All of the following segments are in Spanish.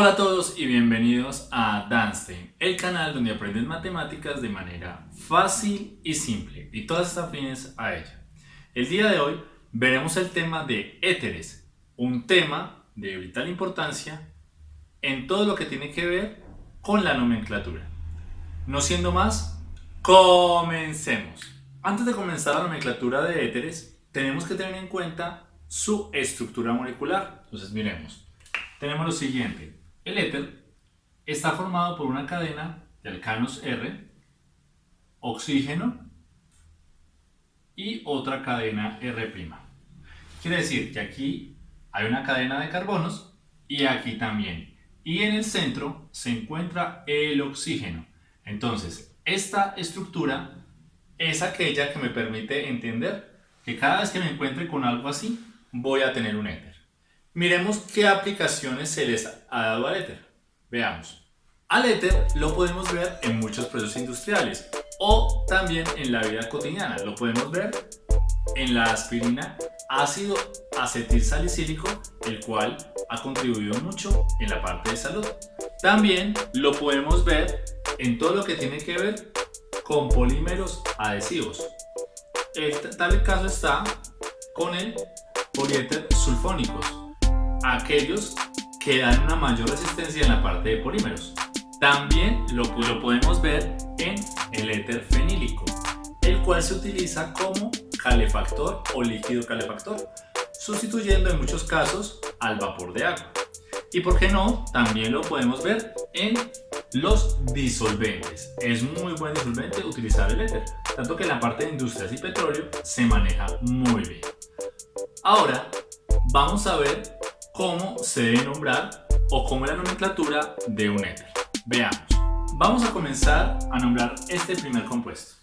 Hola a todos y bienvenidos a Danstein, el canal donde aprendes matemáticas de manera fácil y simple y todas estas afines a ella. El día de hoy veremos el tema de éteres, un tema de vital importancia en todo lo que tiene que ver con la nomenclatura. No siendo más, comencemos. Antes de comenzar la nomenclatura de éteres, tenemos que tener en cuenta su estructura molecular. Entonces miremos. Tenemos lo siguiente. El éter está formado por una cadena de alcanos R, oxígeno y otra cadena R'. Quiere decir que aquí hay una cadena de carbonos y aquí también. Y en el centro se encuentra el oxígeno. Entonces, esta estructura es aquella que me permite entender que cada vez que me encuentre con algo así, voy a tener un éter. Miremos qué aplicaciones se les ha dado al éter. Veamos. Al éter lo podemos ver en muchos procesos industriales o también en la vida cotidiana. Lo podemos ver en la aspirina ácido acetil salicílico, el cual ha contribuido mucho en la parte de salud. También lo podemos ver en todo lo que tiene que ver con polímeros adhesivos. El tal caso está con el poliéter sulfónicos, aquellos que dan una mayor resistencia en la parte de polímeros. También lo, lo podemos ver en el éter fenílico, el cual se utiliza como calefactor o líquido calefactor, sustituyendo en muchos casos al vapor de agua. Y por qué no, también lo podemos ver en los disolventes. Es muy buen disolvente utilizar el éter, tanto que en la parte de industrias y petróleo se maneja muy bien. Ahora vamos a ver cómo se debe nombrar o cómo es la nomenclatura de un éter. Veamos. Vamos a comenzar a nombrar este primer compuesto.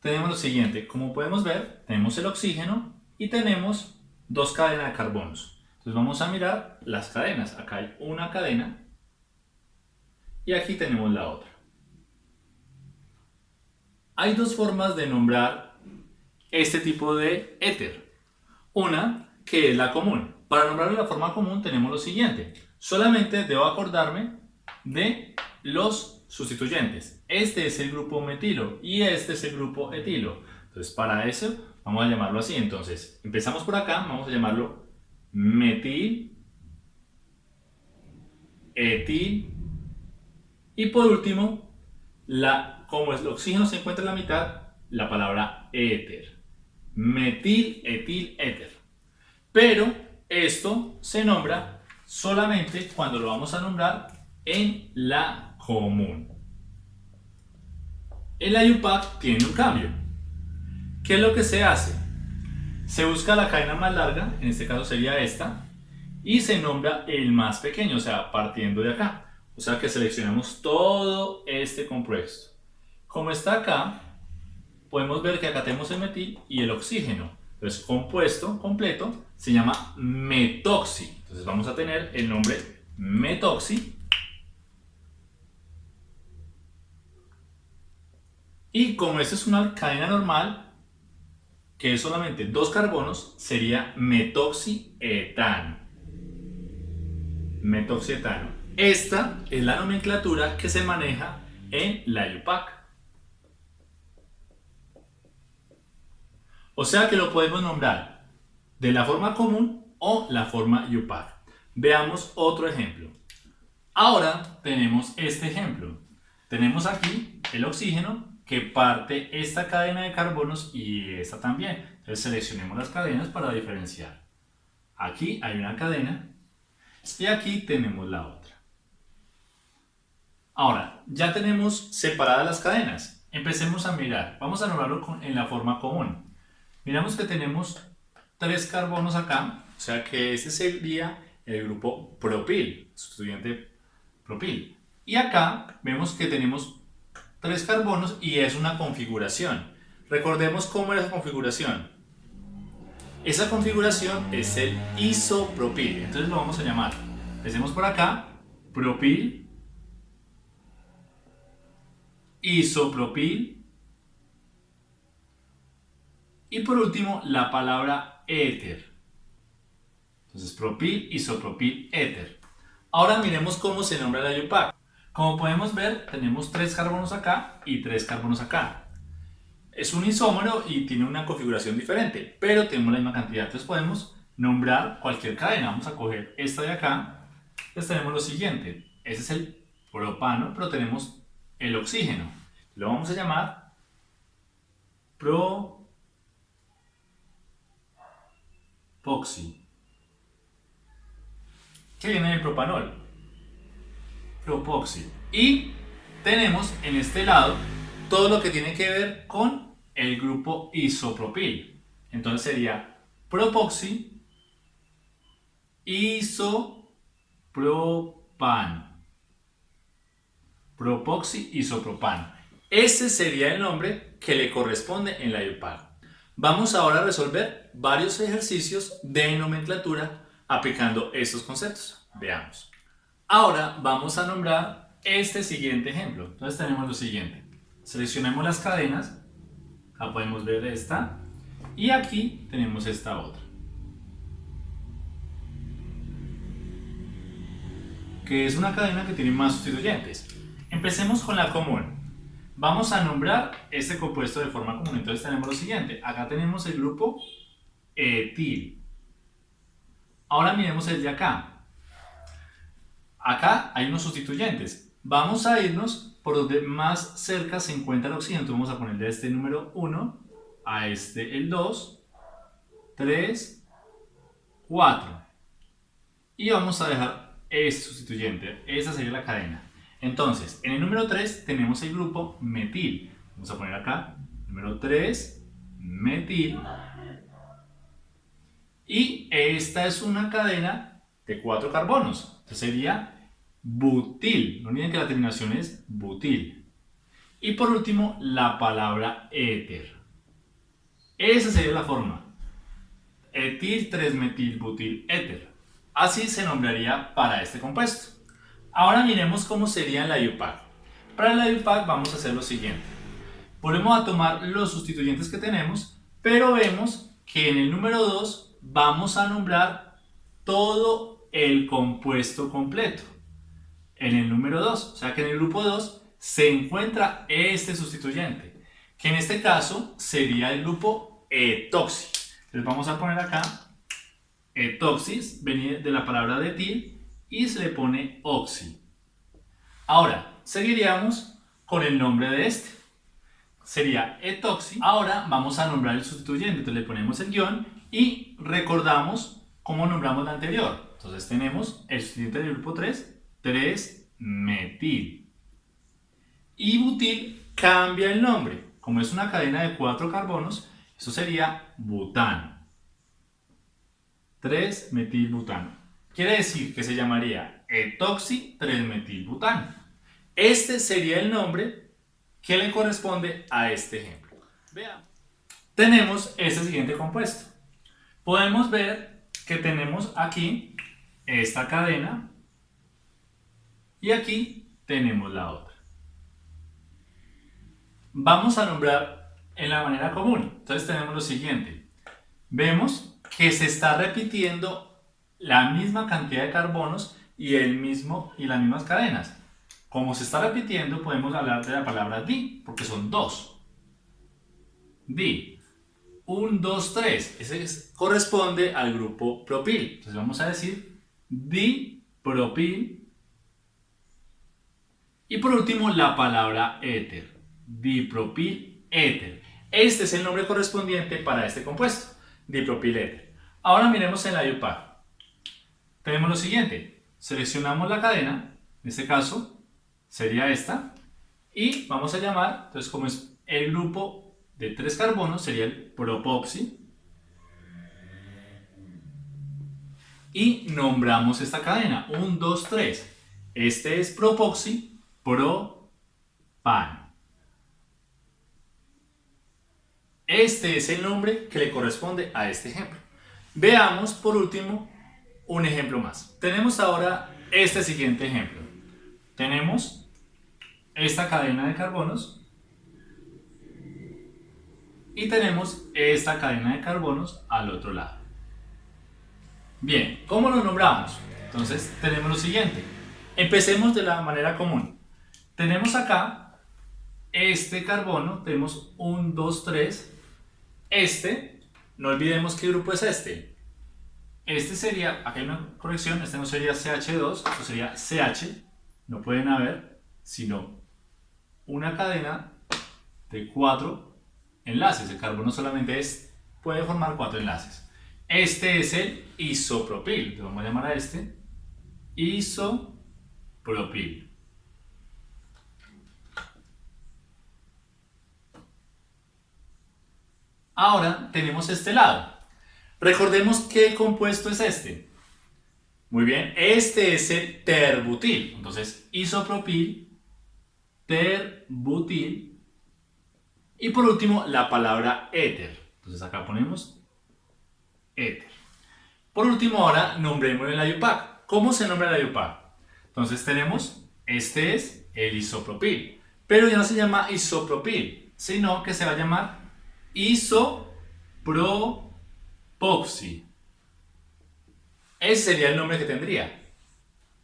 Tenemos lo siguiente, como podemos ver, tenemos el oxígeno y tenemos dos cadenas de carbonos. Entonces vamos a mirar las cadenas. Acá hay una cadena y aquí tenemos la otra. Hay dos formas de nombrar este tipo de éter. Una que es la común. Para nombrar la forma común tenemos lo siguiente. Solamente debo acordarme de los sustituyentes. Este es el grupo metilo y este es el grupo etilo. Entonces para eso vamos a llamarlo así. Entonces empezamos por acá, vamos a llamarlo metil, etil y por último, la, como el oxígeno se encuentra en la mitad, la palabra éter. Metil, etil, éter. Pero esto se nombra solamente cuando lo vamos a nombrar en la común. El IUPAC tiene un cambio. ¿Qué es lo que se hace? Se busca la cadena más larga, en este caso sería esta, y se nombra el más pequeño, o sea, partiendo de acá. O sea que seleccionamos todo este compuesto. Como está acá, podemos ver que acá tenemos el metil y el oxígeno. Entonces, compuesto completo se llama metoxi. Entonces vamos a tener el nombre metoxi. Y como esta es una cadena normal, que es solamente dos carbonos, sería metoxietano. Metoxietano. Esta es la nomenclatura que se maneja en la IUPAC. O sea que lo podemos nombrar de la forma común o la forma IUPAC. Veamos otro ejemplo. Ahora tenemos este ejemplo. Tenemos aquí el oxígeno que parte esta cadena de carbonos y esta también. Entonces seleccionemos las cadenas para diferenciar. Aquí hay una cadena y aquí tenemos la otra. Ahora, ya tenemos separadas las cadenas. Empecemos a mirar. Vamos a nombrarlo en la forma común. Miramos que tenemos tres carbonos acá, o sea que ese sería el grupo propil, sustituyente propil. Y acá vemos que tenemos tres carbonos y es una configuración. Recordemos cómo era esa configuración. Esa configuración es el isopropil, entonces lo vamos a llamar. Empecemos por acá, propil isopropil. Y por último, la palabra éter. Entonces, propil, isopropil, éter. Ahora miremos cómo se nombra la IUPAC. Como podemos ver, tenemos tres carbonos acá y tres carbonos acá. Es un isómero y tiene una configuración diferente, pero tenemos la misma cantidad. Entonces podemos nombrar cualquier cadena. Vamos a coger esta de acá. Entonces tenemos lo siguiente. Ese es el propano, pero tenemos el oxígeno. Lo vamos a llamar ¿Qué viene del propanol? Propoxi. Y tenemos en este lado todo lo que tiene que ver con el grupo isopropil. Entonces sería propoxi isopropan. Propoxi isopropan. Ese sería el nombre que le corresponde en la IUPAC. Vamos ahora a resolver varios ejercicios de nomenclatura aplicando estos conceptos. Veamos. Ahora vamos a nombrar este siguiente ejemplo. Entonces tenemos lo siguiente. Seleccionemos las cadenas. Acá podemos ver esta. Y aquí tenemos esta otra. Que es una cadena que tiene más sustituyentes. Empecemos con la común. Vamos a nombrar este compuesto de forma común. Entonces tenemos lo siguiente. Acá tenemos el grupo etil. Ahora miremos el de acá. Acá hay unos sustituyentes. Vamos a irnos por donde más cerca se encuentra el oxígeno. Entonces vamos a ponerle este número 1, a este el 2, 3, 4. Y vamos a dejar este sustituyente. Esa sería la cadena. Entonces, en el número 3 tenemos el grupo metil. Vamos a poner acá, número 3, metil. Y esta es una cadena de 4 carbonos. Entonces sería butil. No olviden que la terminación es butil. Y por último, la palabra éter. Esa sería la forma. Etil 3-metil butil éter. Así se nombraría para este compuesto. Ahora miremos cómo sería la IUPAC. Para la IUPAC vamos a hacer lo siguiente. Volvemos a tomar los sustituyentes que tenemos, pero vemos que en el número 2 vamos a nombrar todo el compuesto completo. En el número 2, o sea que en el grupo 2 se encuentra este sustituyente, que en este caso sería el grupo etoxi. Entonces vamos a poner acá etoxis, viene de la palabra de y se le pone oxi. Ahora, seguiríamos con el nombre de este. Sería etoxi. Ahora vamos a nombrar el sustituyente. Entonces le ponemos el guion y recordamos cómo nombramos la anterior. Entonces tenemos el sustituyente del grupo 3, 3-metil. Y butil cambia el nombre. Como es una cadena de 4 carbonos, eso sería butano. 3-metilbutano. Quiere decir que se llamaría etoxi-3-metilbutano. Este sería el nombre que le corresponde a este ejemplo. Veamos. Tenemos este siguiente compuesto. Podemos ver que tenemos aquí esta cadena y aquí tenemos la otra. Vamos a nombrar en la manera común. Entonces tenemos lo siguiente. Vemos que se está repitiendo la misma cantidad de carbonos y, el mismo, y las mismas cadenas. Como se está repitiendo, podemos hablar de la palabra di, porque son dos. Di. 1, 2, 3. Ese corresponde al grupo propil. Entonces vamos a decir dipropil. Y por último, la palabra éter. Dipropil éter. Este es el nombre correspondiente para este compuesto. Dipropil éter. Ahora miremos en la IUPAC tenemos lo siguiente. Seleccionamos la cadena, en este caso sería esta, y vamos a llamar, entonces como es el grupo de tres carbonos, sería el propoxi, y nombramos esta cadena, 1, 2, 3. Este es propoxi, propan. Este es el nombre que le corresponde a este ejemplo. Veamos por último un ejemplo más. Tenemos ahora este siguiente ejemplo. Tenemos esta cadena de carbonos y tenemos esta cadena de carbonos al otro lado. Bien, ¿cómo lo nombramos? Entonces tenemos lo siguiente. Empecemos de la manera común. Tenemos acá este carbono, tenemos 1, 2, 3. Este, no olvidemos qué grupo es este. Este sería, aquí hay una corrección, este no sería CH2, esto sería CH. No pueden haber, sino una cadena de cuatro enlaces. El carbono solamente es, puede formar cuatro enlaces. Este es el isopropil. Le vamos a llamar a este isopropil. Ahora tenemos este lado. Recordemos qué compuesto es este. Muy bien, este es el terbutil. Entonces, isopropil, terbutil. Y por último, la palabra éter. Entonces acá ponemos éter. Por último, ahora nombremos el IUPAC. ¿Cómo se nombra el IUPAC? Entonces tenemos, este es el isopropil, pero ya no se llama isopropil, sino que se va a llamar isopropoxi. Ese sería el nombre que tendría.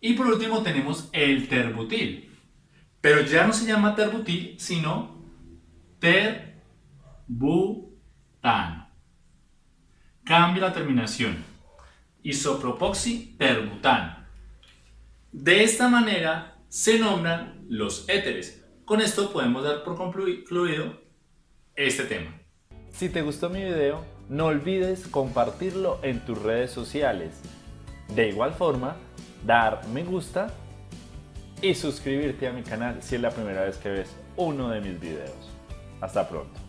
Y por último tenemos el terbutil, pero ya no se llama terbutil, sino terbutano. Cambia la terminación. Isopropoxi terbutano. De esta manera se nombran los éteres. Con esto podemos dar por concluido este tema. Si te gustó mi video, no olvides compartirlo en tus redes sociales. De igual forma, dar me gusta y suscribirte a mi canal si es la primera vez que ves uno de mis videos. Hasta pronto.